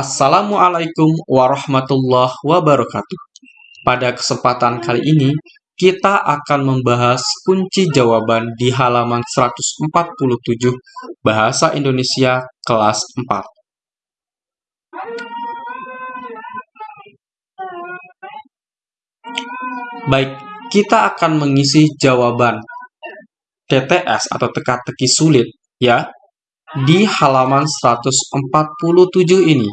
Assalamualaikum warahmatullahi wabarakatuh. Pada kesempatan kali ini, kita akan membahas kunci jawaban di halaman 147 Bahasa Indonesia kelas 4. Baik, kita akan mengisi jawaban TTS atau teka-teki sulit ya di halaman 147 ini.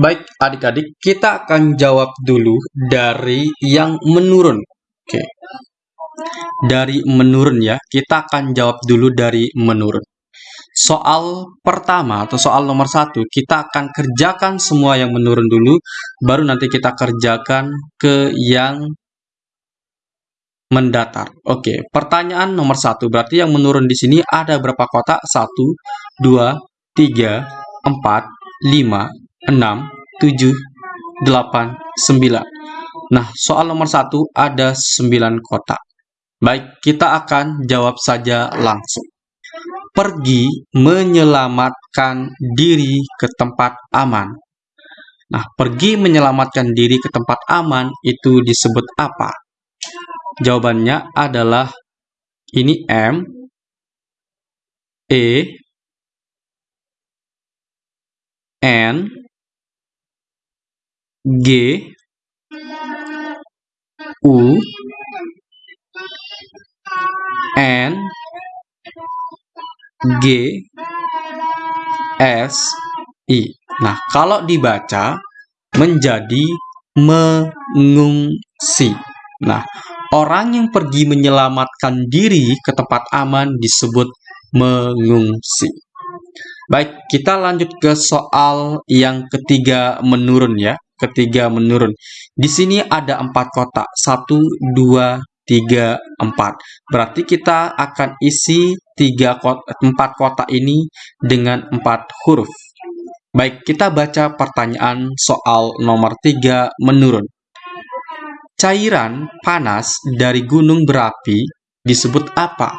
Baik, adik-adik, kita akan jawab dulu dari yang menurun. Oke. Dari menurun ya, kita akan jawab dulu dari menurun. Soal pertama atau soal nomor satu, kita akan kerjakan semua yang menurun dulu, baru nanti kita kerjakan ke yang mendatar. Oke, pertanyaan nomor satu, berarti yang menurun di sini ada berapa kotak? Satu, dua, tiga, empat, lima, enam, tujuh, delapan, sembilan. Nah, soal nomor satu ada sembilan kotak. Baik, kita akan jawab saja langsung pergi menyelamatkan diri ke tempat aman. Nah, pergi menyelamatkan diri ke tempat aman itu disebut apa? Jawabannya adalah ini M, E, N, G, U, N, G S I. Nah, kalau dibaca menjadi mengungsi. Nah, orang yang pergi menyelamatkan diri ke tempat aman disebut mengungsi. Baik, kita lanjut ke soal yang ketiga menurun ya. Ketiga menurun. Di sini ada empat kotak. Satu, dua, 3, 4. Berarti kita akan isi 3 kota, 4 kotak ini dengan 4 huruf. Baik, kita baca pertanyaan soal nomor 3 menurun. Cairan panas dari gunung berapi disebut apa?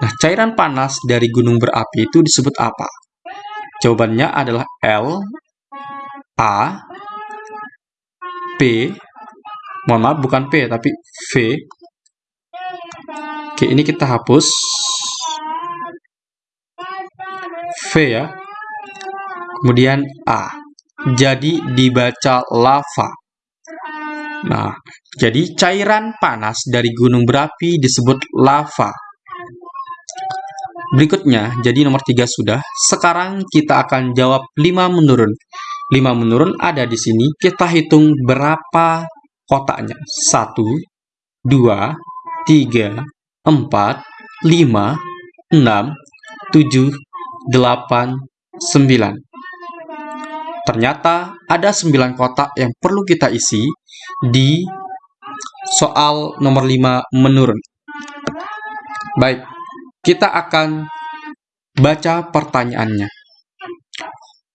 Nah, cairan panas dari gunung berapi itu disebut apa? Jawabannya adalah L, A, P, mohon maaf bukan P tapi V, Oke, ini kita hapus. V ya. Kemudian A. Jadi dibaca lava. Nah, jadi cairan panas dari gunung berapi disebut lava. Berikutnya, jadi nomor tiga sudah. Sekarang kita akan jawab 5 menurun. 5 menurun ada di sini. Kita hitung berapa kotaknya. 1, 2, 3, 4, 5, 6, 7, 8, 9. Ternyata ada 9 kotak yang perlu kita isi di soal nomor 5 menurun. Baik, kita akan baca pertanyaannya.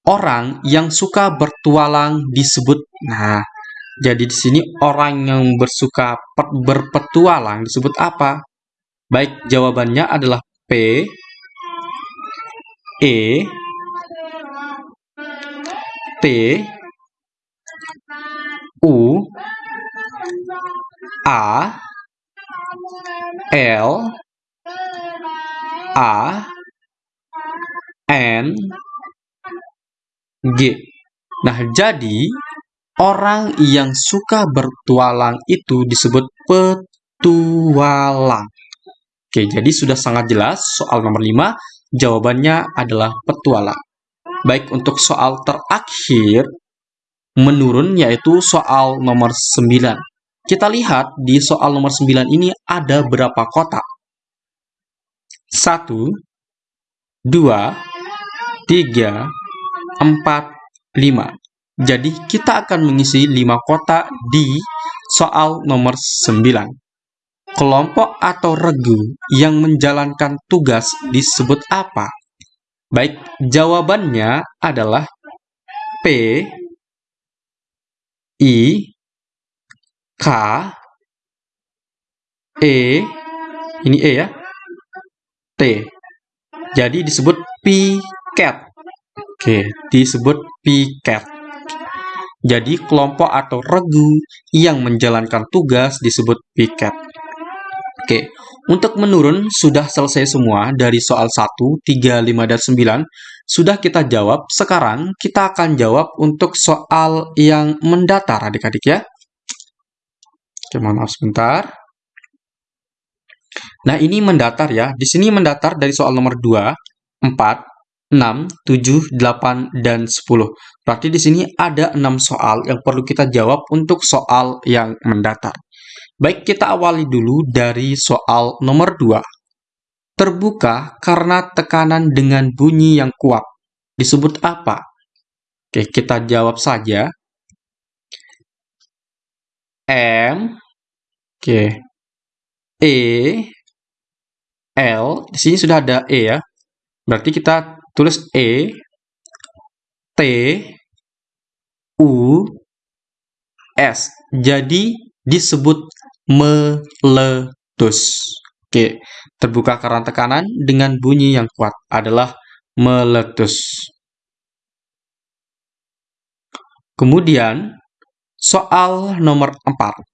Orang yang suka bertualang disebut Nah, jadi di sini orang yang bersuka berpetualang disebut apa? Baik, jawabannya adalah P, E, T, U, A, L, A, N, G. Nah, jadi orang yang suka bertualang itu disebut petualang. Oke, jadi sudah sangat jelas soal nomor 5, jawabannya adalah petualang. Baik, untuk soal terakhir, menurun yaitu soal nomor 9. Kita lihat di soal nomor 9 ini ada berapa kotak? 1, 2, 3, 4, 5. Jadi kita akan mengisi 5 kotak di soal nomor 9 kelompok atau regu yang menjalankan tugas disebut apa? Baik, jawabannya adalah P, I, K, E, ini E ya, T. Jadi disebut piket. Oke, disebut piket. Jadi kelompok atau regu yang menjalankan tugas disebut piket. Oke, untuk menurun sudah selesai semua dari soal 1, 3, 5, dan 9. Sudah kita jawab. Sekarang kita akan jawab untuk soal yang mendatar adik-adik ya. Oke, maaf sebentar. Nah, ini mendatar ya. Di sini mendatar dari soal nomor 2, 4, 6, 7, 8, dan 10. Berarti di sini ada 6 soal yang perlu kita jawab untuk soal yang mendatar. Baik, kita awali dulu dari soal nomor 2. Terbuka karena tekanan dengan bunyi yang kuat. Disebut apa? Oke, kita jawab saja. M, oke, E, L, di sini sudah ada E ya. Berarti kita tulis E, T, U, S. Jadi disebut meletus. Oke, terbuka karena tekanan dengan bunyi yang kuat adalah meletus. Kemudian, soal nomor 4.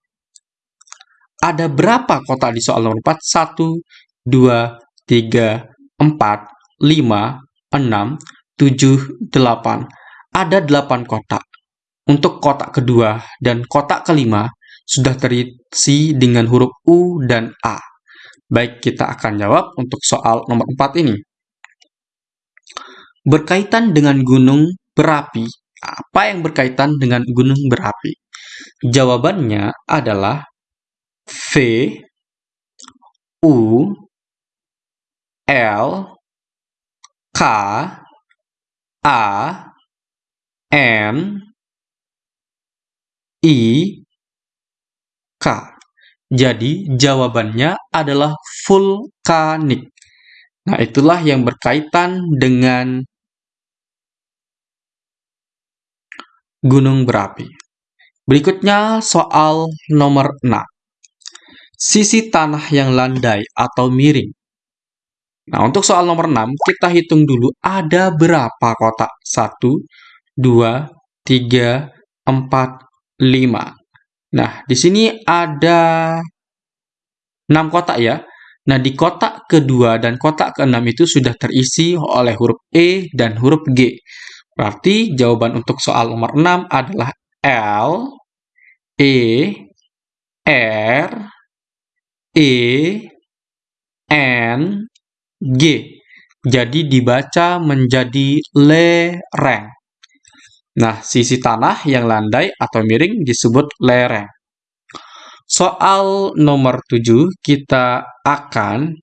Ada berapa kotak di soal nomor 4? 1, 2, 3, 4, 5, 6, 7, 8. Ada 8 kotak. Untuk kotak kedua dan kotak kelima sudah terisi dengan huruf U dan A. Baik, kita akan jawab untuk soal nomor 4 ini. Berkaitan dengan gunung berapi, apa yang berkaitan dengan gunung berapi? Jawabannya adalah V, U, L, K, A, N, I, K. Jadi jawabannya adalah vulkanik. Nah, itulah yang berkaitan dengan gunung berapi. Berikutnya soal nomor 6. Sisi tanah yang landai atau miring. Nah, untuk soal nomor 6, kita hitung dulu ada berapa kotak? 1, 2, 3, 4, 5. Nah, di sini ada 6 kotak ya. Nah, di kotak kedua dan kotak keenam itu sudah terisi oleh huruf E dan huruf G. Berarti jawaban untuk soal nomor 6 adalah L, E, R, E, N, G. Jadi dibaca menjadi lereng. Nah, sisi tanah yang landai atau miring disebut lereng. Soal nomor 7 kita akan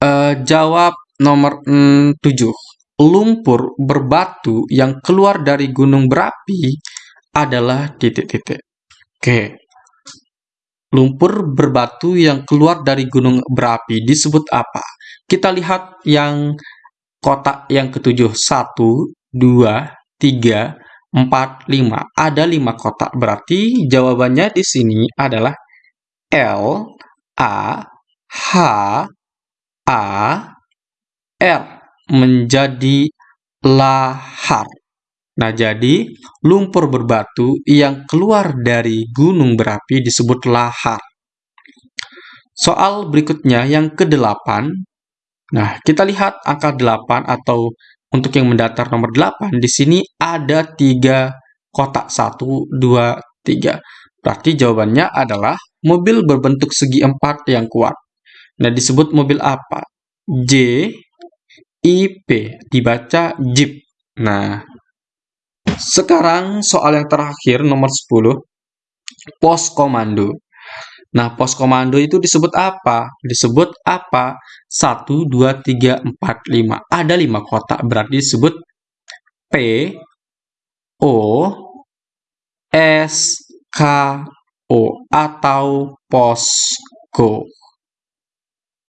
uh, jawab nomor 7. Lumpur berbatu yang keluar dari gunung berapi adalah titik-titik. Oke, lumpur berbatu yang keluar dari gunung berapi disebut apa? Kita lihat yang kotak yang ketujuh. Satu, dua, tiga, empat, lima. Ada lima kotak. Berarti jawabannya di sini adalah L, A, H, A, R. Menjadi lahar. Nah, jadi lumpur berbatu yang keluar dari gunung berapi disebut lahar. Soal berikutnya yang kedelapan. Nah, kita lihat angka 8 atau untuk yang mendatar nomor 8. Di sini ada tiga kotak. 1, 2, 3. Berarti jawabannya adalah mobil berbentuk segi empat yang kuat. Nah, disebut mobil apa? J, I, P. Dibaca Jeep. Nah, sekarang soal yang terakhir nomor 10. Pos komando. Nah, pos komando itu disebut apa? Disebut apa? 1, 2, 3, 4, 5. Ada 5 kotak, berarti disebut P, O, S, K, O, atau posko.